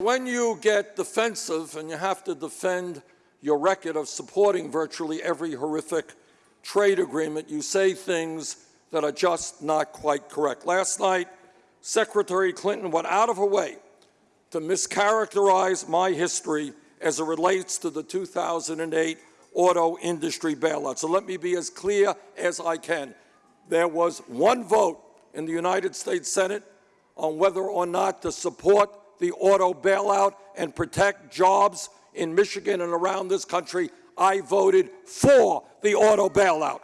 When you get defensive and you have to defend your record of supporting virtually every horrific trade agreement, you say things that are just not quite correct. Last night, Secretary Clinton went out of her way to mischaracterize my history as it relates to the 2008 auto industry bailout. So let me be as clear as I can. There was one vote in the United States Senate on whether or not to support the auto bailout and protect jobs in Michigan and around this country. I voted for the auto bailout.